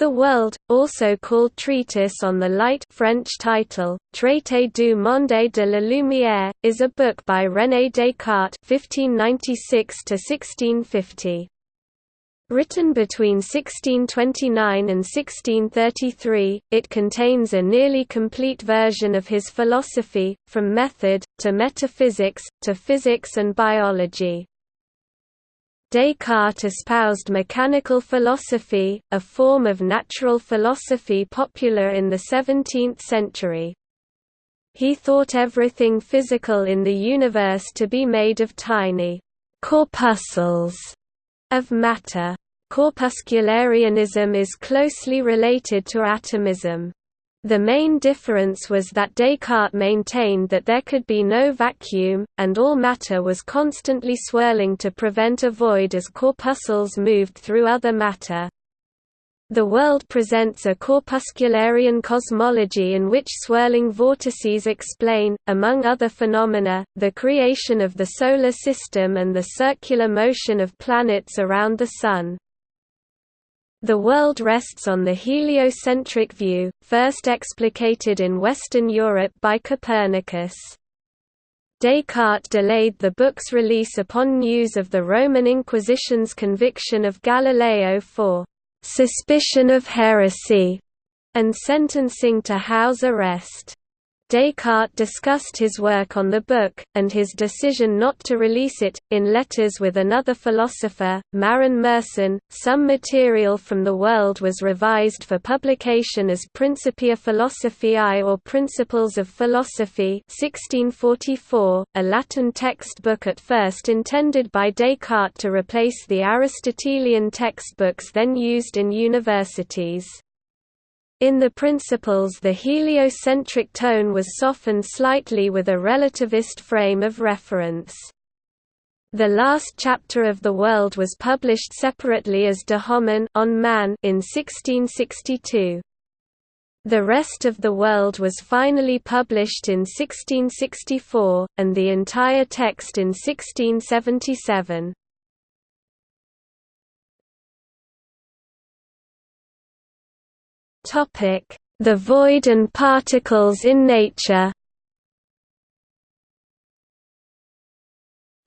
The World, also called Treatise on the Light French title, Traité du monde de la lumière, is a book by René Descartes (1596–1650). Written between 1629 and 1633, it contains a nearly complete version of his philosophy, from method, to metaphysics, to physics and biology. Descartes espoused mechanical philosophy, a form of natural philosophy popular in the 17th century. He thought everything physical in the universe to be made of tiny corpuscles of matter. Corpuscularianism is closely related to atomism. The main difference was that Descartes maintained that there could be no vacuum, and all matter was constantly swirling to prevent a void as corpuscles moved through other matter. The world presents a corpuscularian cosmology in which swirling vortices explain, among other phenomena, the creation of the Solar System and the circular motion of planets around the Sun. The world rests on the heliocentric view, first explicated in Western Europe by Copernicus. Descartes delayed the book's release upon news of the Roman Inquisition's conviction of Galileo for «suspicion of heresy» and sentencing to house arrest. Descartes discussed his work on the book, and his decision not to release it, in letters with another philosopher, Marin Mersenne. Some material from the world was revised for publication as Principia Philosophiae or Principles of Philosophy 1644, a Latin textbook at first intended by Descartes to replace the Aristotelian textbooks then used in universities. In the principles the heliocentric tone was softened slightly with a relativist frame of reference. The last chapter of The World was published separately as De Homine on Man in 1662. The rest of The World was finally published in 1664, and the entire text in 1677. The void and particles in nature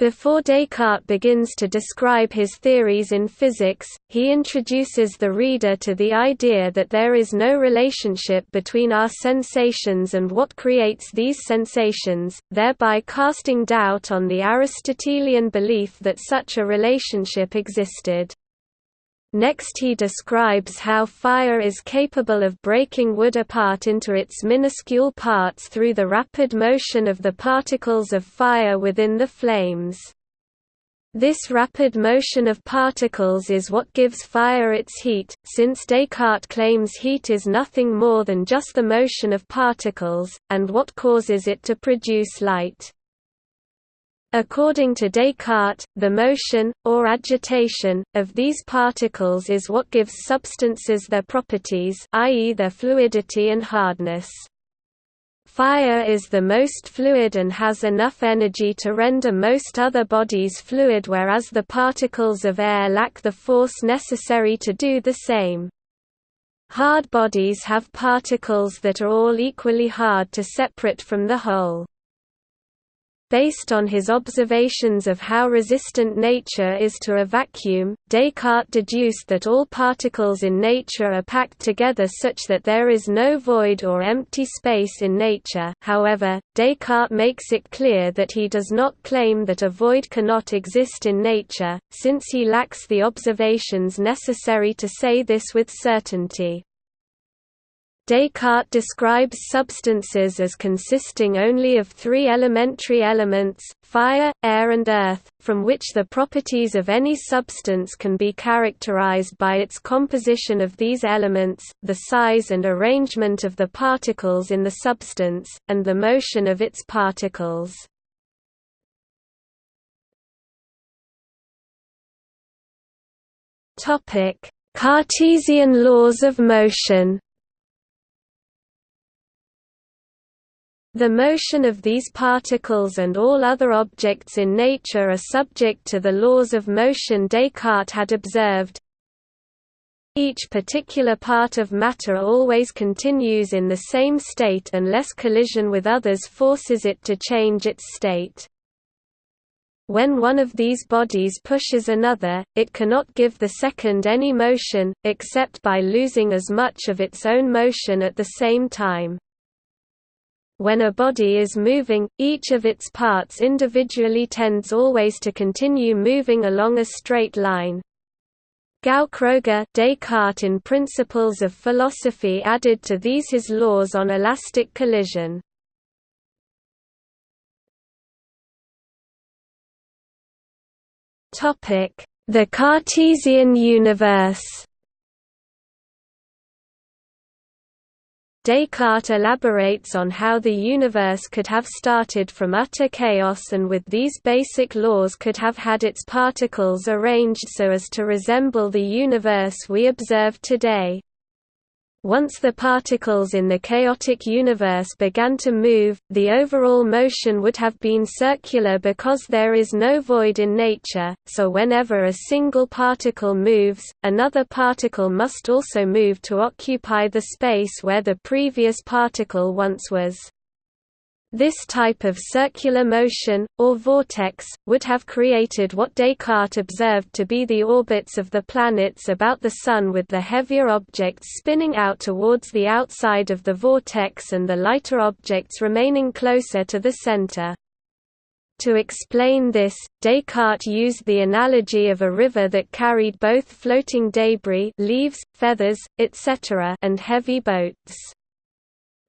Before Descartes begins to describe his theories in physics, he introduces the reader to the idea that there is no relationship between our sensations and what creates these sensations, thereby casting doubt on the Aristotelian belief that such a relationship existed. Next he describes how fire is capable of breaking wood apart into its minuscule parts through the rapid motion of the particles of fire within the flames. This rapid motion of particles is what gives fire its heat, since Descartes claims heat is nothing more than just the motion of particles, and what causes it to produce light. According to Descartes, the motion, or agitation, of these particles is what gives substances their properties i.e. their fluidity and hardness. Fire is the most fluid and has enough energy to render most other bodies fluid whereas the particles of air lack the force necessary to do the same. Hard bodies have particles that are all equally hard to separate from the whole. Based on his observations of how resistant nature is to a vacuum, Descartes deduced that all particles in nature are packed together such that there is no void or empty space in nature however, Descartes makes it clear that he does not claim that a void cannot exist in nature, since he lacks the observations necessary to say this with certainty. Descartes describes substances as consisting only of three elementary elements, fire, air and earth, from which the properties of any substance can be characterized by its composition of these elements, the size and arrangement of the particles in the substance, and the motion of its particles. Cartesian laws of motion The motion of these particles and all other objects in nature are subject to the laws of motion Descartes had observed. Each particular part of matter always continues in the same state unless collision with others forces it to change its state. When one of these bodies pushes another, it cannot give the second any motion, except by losing as much of its own motion at the same time. When a body is moving, each of its parts individually tends always to continue moving along a straight line. Gaukroger Descartes in Principles of Philosophy added to these his laws on elastic collision. The Cartesian universe Descartes elaborates on how the universe could have started from utter chaos and with these basic laws could have had its particles arranged so as to resemble the universe we observe today. Once the particles in the chaotic universe began to move, the overall motion would have been circular because there is no void in nature, so whenever a single particle moves, another particle must also move to occupy the space where the previous particle once was. This type of circular motion, or vortex, would have created what Descartes observed to be the orbits of the planets about the Sun with the heavier objects spinning out towards the outside of the vortex and the lighter objects remaining closer to the center. To explain this, Descartes used the analogy of a river that carried both floating debris leaves, feathers, etc. and heavy boats.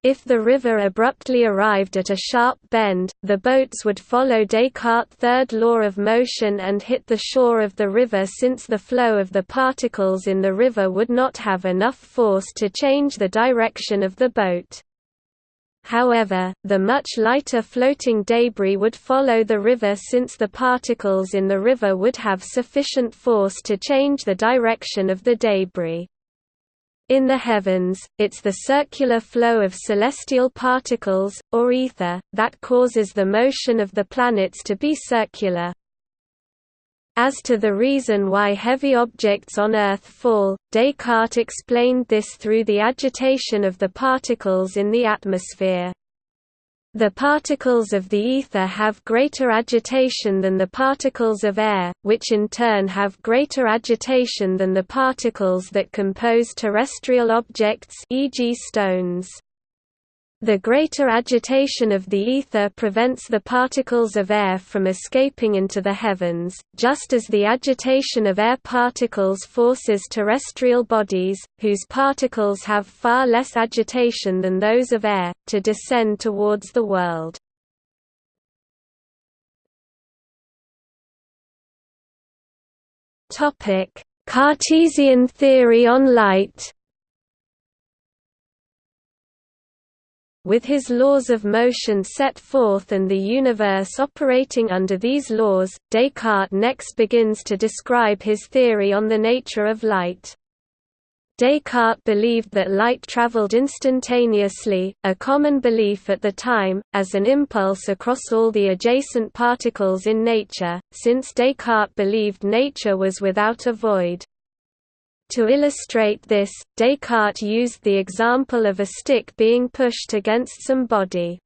If the river abruptly arrived at a sharp bend, the boats would follow Descartes' third law of motion and hit the shore of the river since the flow of the particles in the river would not have enough force to change the direction of the boat. However, the much lighter floating debris would follow the river since the particles in the river would have sufficient force to change the direction of the debris. In the heavens, it's the circular flow of celestial particles, or ether, that causes the motion of the planets to be circular. As to the reason why heavy objects on Earth fall, Descartes explained this through the agitation of the particles in the atmosphere. The particles of the ether have greater agitation than the particles of air, which in turn have greater agitation than the particles that compose terrestrial objects e.g. stones. The greater agitation of the ether prevents the particles of air from escaping into the heavens, just as the agitation of air particles forces terrestrial bodies, whose particles have far less agitation than those of air, to descend towards the world. Cartesian theory on light With his laws of motion set forth and the universe operating under these laws, Descartes next begins to describe his theory on the nature of light. Descartes believed that light traveled instantaneously, a common belief at the time, as an impulse across all the adjacent particles in nature, since Descartes believed nature was without a void. To illustrate this, Descartes used the example of a stick being pushed against some body.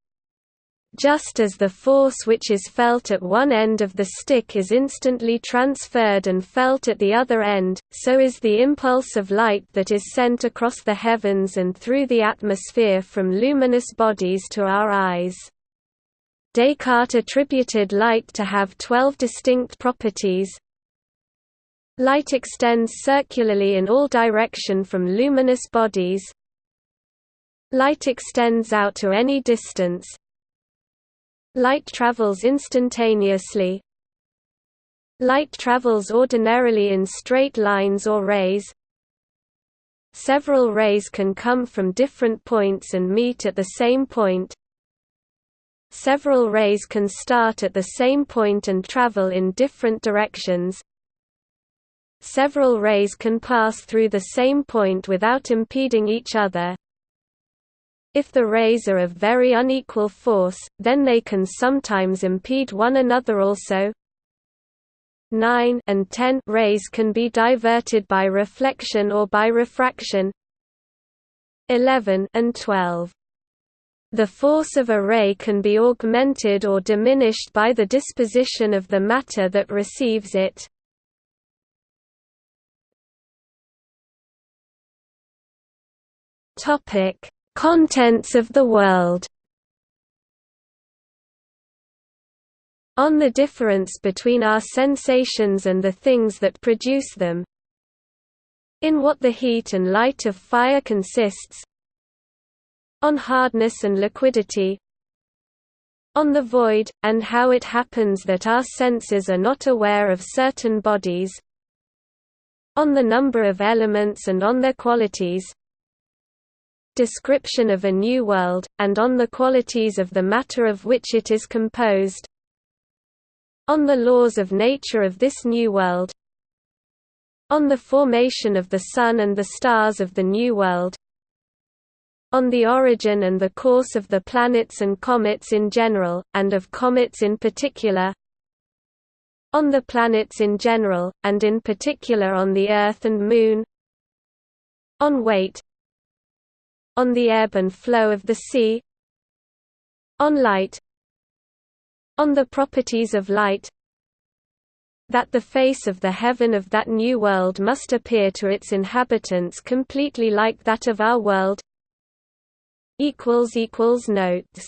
Just as the force which is felt at one end of the stick is instantly transferred and felt at the other end, so is the impulse of light that is sent across the heavens and through the atmosphere from luminous bodies to our eyes. Descartes attributed light to have twelve distinct properties, Light extends circularly in all direction from luminous bodies. Light extends out to any distance. Light travels instantaneously. Light travels ordinarily in straight lines or rays. Several rays can come from different points and meet at the same point. Several rays can start at the same point and travel in different directions. Several rays can pass through the same point without impeding each other. If the rays are of very unequal force, then they can sometimes impede one another also. 9 and 10 rays can be diverted by reflection or by refraction 11 and 12 the force of a ray can be augmented or diminished by the disposition of the matter that receives it. Topic: Contents of the world. On the difference between our sensations and the things that produce them. In what the heat and light of fire consists, on hardness and liquidity on the void, and how it happens that our senses are not aware of certain bodies on the number of elements and on their qualities description of a new world, and on the qualities of the matter of which it is composed. On the laws of nature of this new world. On the formation of the Sun and the stars of the New World. On the origin and the course of the planets and comets in general, and of comets in particular. On the planets in general, and in particular on the Earth and Moon. On weight on the ebb and flow of the sea on light on the properties of light that the face of the heaven of that new world must appear to its inhabitants completely like that of our world. Equals equals Notes